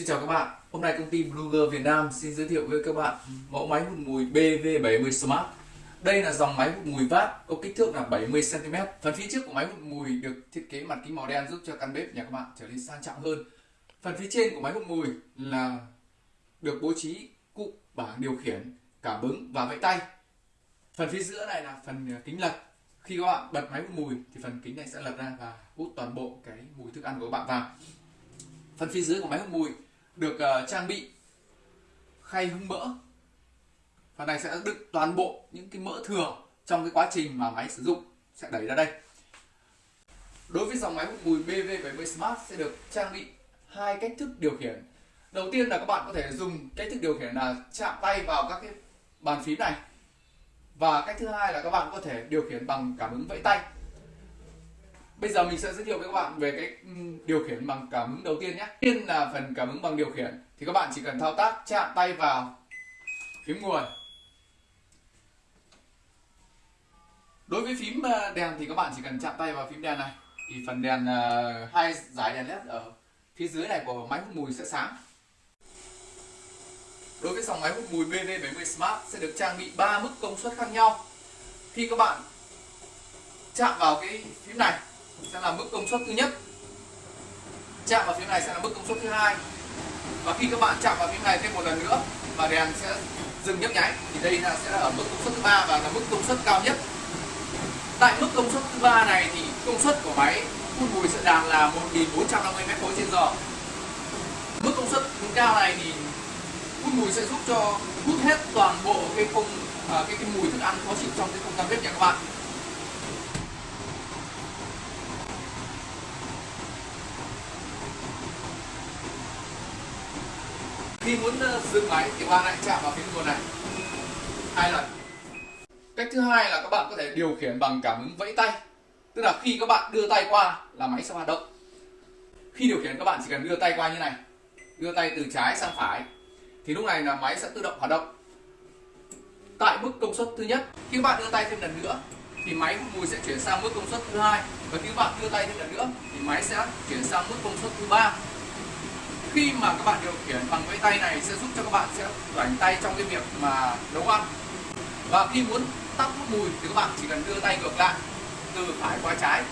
Xin chào các bạn, hôm nay công ty Bluger Việt Nam xin giới thiệu với các bạn mẫu máy hút mùi BV70 Smart. Đây là dòng máy hút mùi vát có kích thước là 70cm. Phần phía trước của máy hút mùi được thiết kế mặt kính màu đen giúp cho căn bếp nhà các bạn trở nên sang trọng hơn. Phần phía trên của máy hút mùi là được bố trí cụm bảng điều khiển, cảm ứng và vẫy tay. Phần phía giữa này là phần kính lật. Khi các bạn bật máy hút mùi thì phần kính này sẽ lật ra và hút toàn bộ cái mùi thức ăn của các bạn vào phần phía dưới của máy hút mùi được uh, trang bị khay hứng mỡ. Phần này sẽ đựng toàn bộ những cái mỡ thừa trong cái quá trình mà máy sử dụng sẽ đẩy ra đây. Đối với dòng máy hút mùi BV70 Smart sẽ được trang bị hai cách thức điều khiển. Đầu tiên là các bạn có thể dùng cách thức điều khiển là chạm tay vào các cái bàn phím này. Và cách thứ hai là các bạn có thể điều khiển bằng cảm ứng vẫy tay. Bây giờ mình sẽ giới thiệu với các bạn về cái ừ, điều khiển bằng cảm ứng đầu tiên nhé. Tiên là phần cảm ứng bằng điều khiển thì các bạn chỉ cần thao tác, chạm tay vào, phím nguồn. Đối với phím ờ, đèn thì các bạn chỉ cần chạm tay vào phím đèn này thì phần đèn ờ, hai dải đèn led ở phía dưới này của máy hút mùi sẽ sáng. Đối với dòng máy hút mùi BV70 Smart sẽ được trang bị 3 mức công suất khác nhau. Khi các bạn chạm vào cái phím này sẽ là mức công suất thứ nhất. Chạm vào phía này sẽ là mức công suất thứ hai. Và khi các bạn chạm vào phía này thêm một lần nữa và đèn sẽ dừng nhấp nháy thì đây là sẽ là ở mức công suất thứ ba và là mức công suất cao nhất. Tại mức công suất thứ ba này thì công suất của máy phun mùi sẽ đạt là 1450 m khối trên giờ. Mức công suất cao này thì phun mùi sẽ giúp cho hút hết toàn bộ cái không à, cái, cái mùi thức ăn khó chịu trong cái không gian bếp nhà các bạn. Khi muốn ờ, dừng máy, thì bạn lại chạm vào phím nguồn này. Hai lần. Cách thứ hai là các bạn có thể điều khiển bằng cảm ứng vẫy tay. Tức là khi các bạn đưa tay qua là máy sẽ hoạt động. Khi điều khiển các bạn chỉ cần đưa tay qua như này. Đưa tay từ trái sang phải. Thì lúc này là máy sẽ tự động hoạt động. Tại mức công suất thứ nhất, khi các bạn đưa tay thêm lần nữa, thì máy mùi sẽ chuyển sang mức công suất thứ hai. Và khi các bạn đưa tay thêm lần nữa, thì máy sẽ chuyển sang mức công suất thứ ba khi mà các bạn điều khiển bằng cái tay này sẽ giúp cho các bạn sẽ rảnh tay trong cái việc mà nấu ăn. Và khi muốn tắt hút mùi thì các bạn chỉ cần đưa tay ngược lại, từ phải qua trái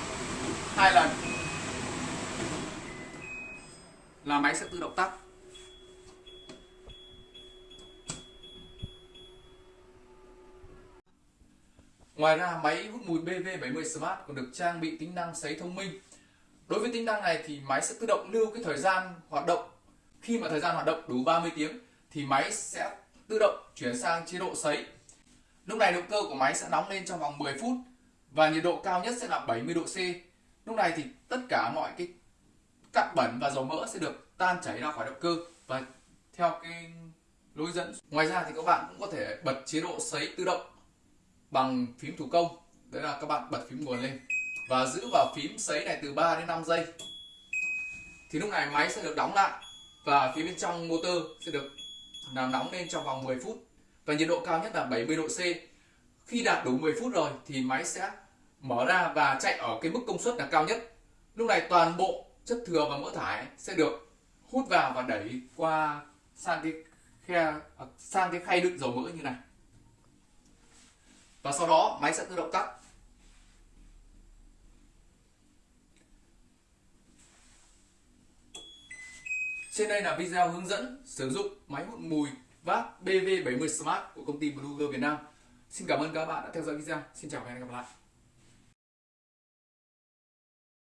hai lần là máy sẽ tự động tắt. Ngoài ra, máy hút mùi BV70 Smart còn được trang bị tính năng sấy thông minh. Đối với tính năng này thì máy sẽ tự động lưu cái thời gian hoạt động. Khi mà thời gian hoạt động đủ 30 tiếng thì máy sẽ tự động chuyển sang chế độ sấy. Lúc này động cơ của máy sẽ nóng lên trong vòng 10 phút và nhiệt độ cao nhất sẽ là 70 độ C. Lúc này thì tất cả mọi cái cặn bẩn và dầu mỡ sẽ được tan chảy ra khỏi động cơ và theo cái lối dẫn. Ngoài ra thì các bạn cũng có thể bật chế độ sấy tự động bằng phím thủ công. Đấy là các bạn bật phím nguồn lên và giữ vào phím sấy này từ 3 đến 5 giây. Thì lúc này máy sẽ được đóng lại và phía bên trong motor sẽ được làm nóng lên trong vòng 10 phút. Và nhiệt độ cao nhất là 70 độ C. Khi đạt đủ 10 phút rồi thì máy sẽ mở ra và chạy ở cái mức công suất là cao nhất. Lúc này toàn bộ chất thừa và mỡ thải sẽ được hút vào và đẩy qua sang cái khe à, sang cái khay đựng dầu mỡ như này. Và sau đó máy sẽ tự động tắt. Trên đây là video hướng dẫn sử dụng máy hút mùi VAP BV70 Smart của công ty Bluger Việt Nam. Xin cảm ơn các bạn đã theo dõi video. Xin chào và hẹn gặp lại.